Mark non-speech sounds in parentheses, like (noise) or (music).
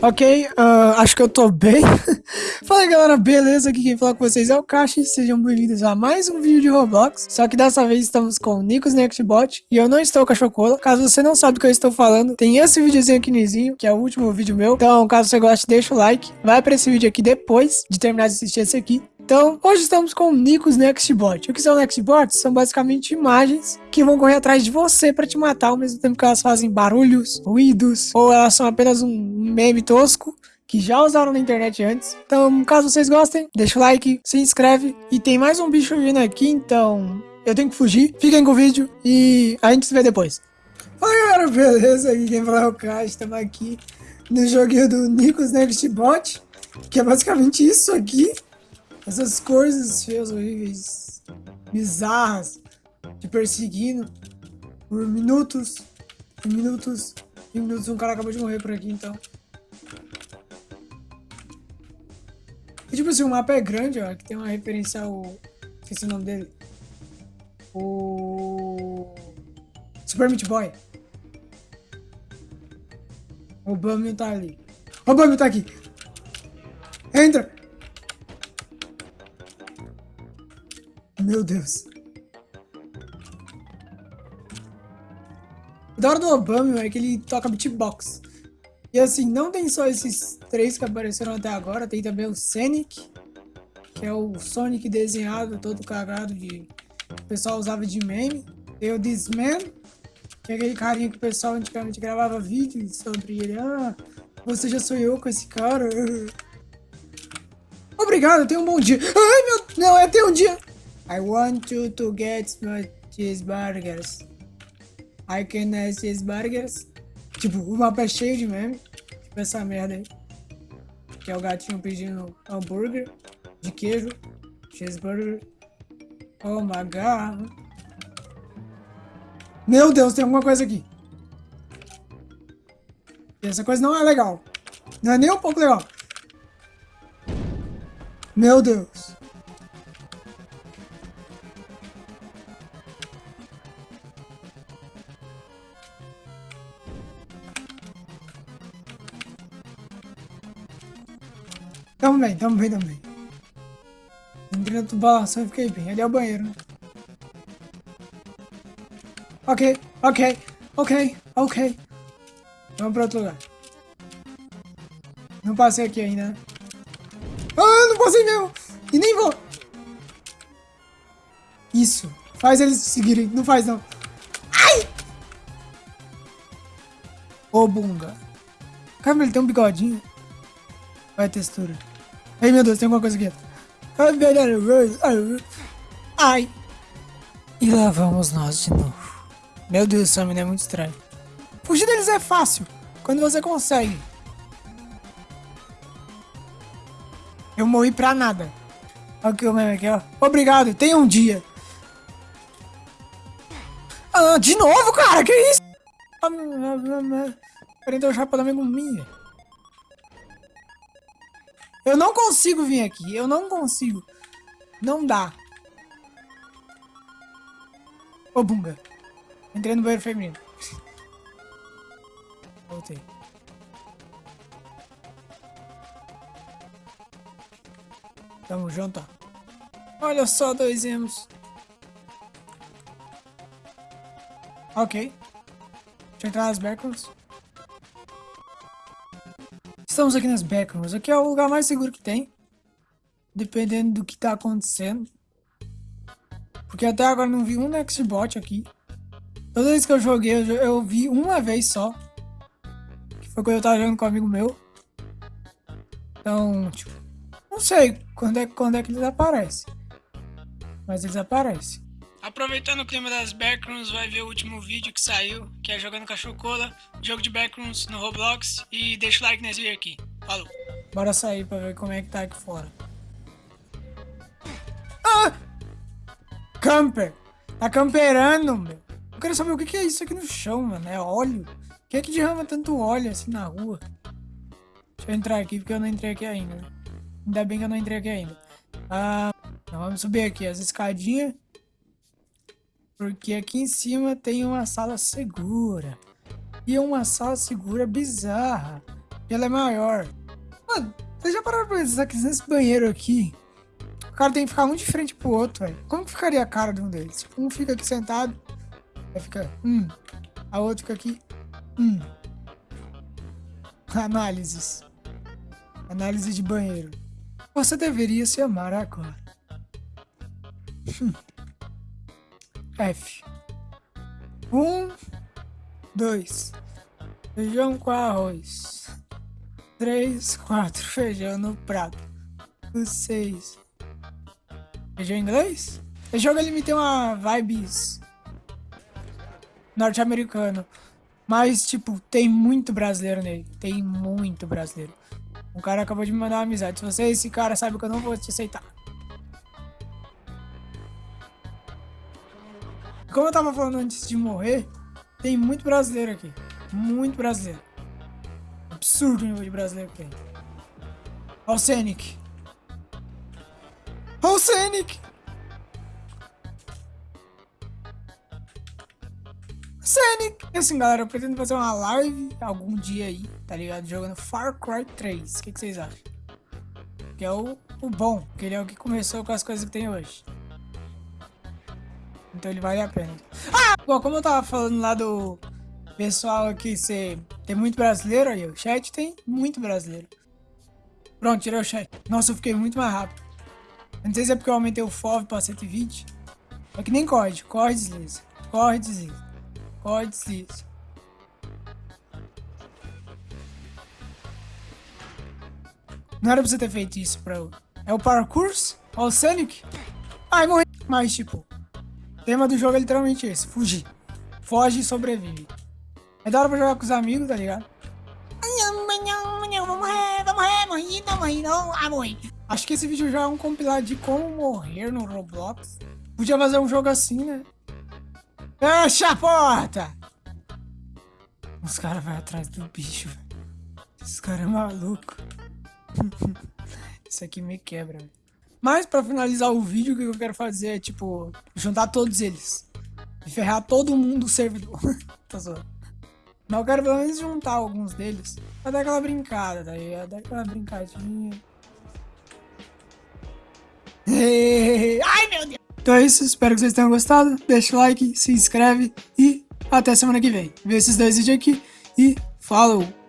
Ok, uh, acho que eu tô bem. (laughs) Fala galera, beleza? Aqui quem fala com vocês é o Kashi. Sejam bem-vindos a mais um vídeo de Roblox. Só que dessa vez estamos com o Nikos Nextbot e eu não estou com a Chocola. Caso você não sabe do que eu estou falando, tem esse videozinho aqui no que é o último vídeo meu. Então, caso você goste, deixa o like. Vai pra esse vídeo aqui depois de terminar de assistir esse aqui. Então, hoje estamos com o Nikos Nextbot. O que são Nextbots? São basicamente imagens que vão correr atrás de você para te matar, ao mesmo tempo que elas fazem barulhos, ruídos, ou elas são apenas um meme tosco que já usaram na internet antes. Então, caso vocês gostem, deixa o like, se inscreve. E tem mais um bicho vindo aqui, então eu tenho que fugir. Fiquem com o vídeo e a gente se vê depois. Fala galera, beleza? Aqui quem fala é o Kai, estamos aqui no joguinho do Nikos Nextbot, que é basicamente isso aqui. Essas coisas feias, horríveis, bizarras, te perseguindo por minutos, e minutos, e minutos. Um cara acabou de morrer por aqui, então. E tipo assim, o mapa é grande, ó, que tem uma referência ao... Esqueci o nome dele. O... Super Meat Boy. O Bumble tá ali. O Bumble tá aqui. Entra! Meu Deus. O da hora do Obama é que ele toca beatbox. E assim, não tem só esses três que apareceram até agora, tem também o Sonic, que é o Sonic desenhado, todo cagado de... O pessoal usava de meme. Tem o This Man, que é aquele carinha que o pessoal antigamente gravava vídeos sobre ele. Ah, você já sonhou com esse cara? (laughs) Obrigado, tenha um bom dia. Ai, meu... Não, é ter um dia... I want you to get my cheeseburgers. I can have cheeseburgers. Tipo, o mapa é cheio de meme. Tipo essa merda aí. Que é o gatinho pedindo hambúrguer de queijo. Cheeseburger. Oh my god. Meu Deus, tem alguma coisa aqui. Essa coisa não é legal. Não é nem um pouco legal. Meu Deus. Tamo bem, tamo bem, tamo bem. Entrei na tubulação e fiquei bem. Ali é o banheiro, né? Ok, ok, ok, ok. Vamos pra outro lugar. Não passei aqui ainda, né? Ah, não passei mesmo! E nem vou! Isso. Faz eles seguirem. Não faz, não. Ai! Ô, bunga. Caramba, ele tem um bigodinho. Vai textura. Ai, meu Deus, tem alguma coisa aqui. Ai. E lá vamos nós de novo. Meu Deus, essa menina é muito estranha. Fugir deles é fácil, quando você consegue. Eu morri pra nada. Olha aqui o meme aqui, ó. Obrigado, tenha um dia. Ah, de novo, cara, que isso? Prendeu o chapa da minha minha. Eu não consigo vir aqui. Eu não consigo. Não dá. Ô, bunga. Entrei no banheiro feminino. Voltei. Tamo junto. Olha só, dois emos. Ok. Deixa eu entrar nas backrooms. Estamos aqui nas backrooms. Aqui é o lugar mais seguro que tem. Dependendo do que tá acontecendo. Porque até agora não vi um Nextbot aqui. Toda vez que eu joguei, eu, eu vi uma vez só. Que foi quando eu tava jogando com um amigo meu. Então, tipo, não sei quando é, quando é que eles aparecem. Mas eles aparecem. Aproveitando o clima das backrooms, vai ver o último vídeo que saiu, que é jogando cachorro-cola, jogo de backrooms no Roblox, e deixa o like nesse vídeo aqui. Falou! Bora sair pra ver como é que tá aqui fora. Ah! Camper! Tá camperando, meu! Eu quero saber o que é isso aqui no chão, mano. É óleo? Quem é que derrama tanto óleo assim na rua? Deixa eu entrar aqui, porque eu não entrei aqui ainda. Ainda bem que eu não entrei aqui ainda. Ah, então vamos subir aqui as escadinhas. Porque aqui em cima tem uma sala segura. E uma sala segura bizarra. E ela é maior. Mano, vocês já pararam pra pensar que nesse banheiro aqui, o cara tem que ficar um de frente pro outro, velho. Como que ficaria a cara de um deles? Tipo, um fica aqui sentado, aí fica, hum. A outra fica aqui, hum. Análises. Análise de banheiro. Você deveria se amar agora. Hum. F. Um, dois. Feijão com arroz. Três, quatro. (laughs) Feijão no prato. Seis. Feijão inglês? Esse jogo ele me tem uma vibes norte-americano. Mas, tipo, tem muito brasileiro nele. Tem muito brasileiro. Um cara acabou de me mandar uma amizade. Se você é esse cara, sabe que eu não vou te aceitar. Como eu tava falando antes de morrer, tem muito brasileiro aqui. Muito brasileiro. Absurdo o nível de brasileiro que tem. Olha o Scenic. Olha o Scenic. Assim, galera, eu pretendo fazer uma live algum dia aí, tá ligado? Jogando Far Cry 3. O que, que vocês acham? Que é o, o bom, que ele é o que começou com as coisas que tem hoje. Então ele vale a pena. Ah! Bom, como eu tava falando lá do pessoal aqui, você tem muito brasileiro aí, o chat tem muito brasileiro. Pronto, tirei o chat. Nossa, eu fiquei muito mais rápido. Não sei se é porque eu aumentei o FOV pra 120. É que nem corre, corre, desliza. Corre, desliza. Corre, desliza. Não era pra você ter feito isso pra eu. É o parkour? Ó o Sonic? Ai, morri. Mas, tipo, tema do jogo é literalmente esse, fugir. Foge e sobrevive. É da hora pra jogar com os amigos, tá ligado? Vamos vamos não não. Acho que esse vídeo já é um compilado de como morrer no Roblox. Podia fazer um jogo assim, né? Fecha a porta! Os caras vão atrás do bicho, velho. Esse cara é maluco. (laughs) Isso aqui me quebra, velho. Mas pra finalizar o vídeo, o que eu quero fazer é, tipo, juntar todos eles. E ferrar todo mundo do servidor. (laughs) tá zoando. Mas eu quero pelo menos juntar alguns deles. Pra dar aquela brincada, tá ligado? Dar aquela brincadinha. (laughs) Ai, meu Deus! Então é isso, espero que vocês tenham gostado. Deixa o like, se inscreve e até semana que vem. Vê esses dois vídeos aqui e falou!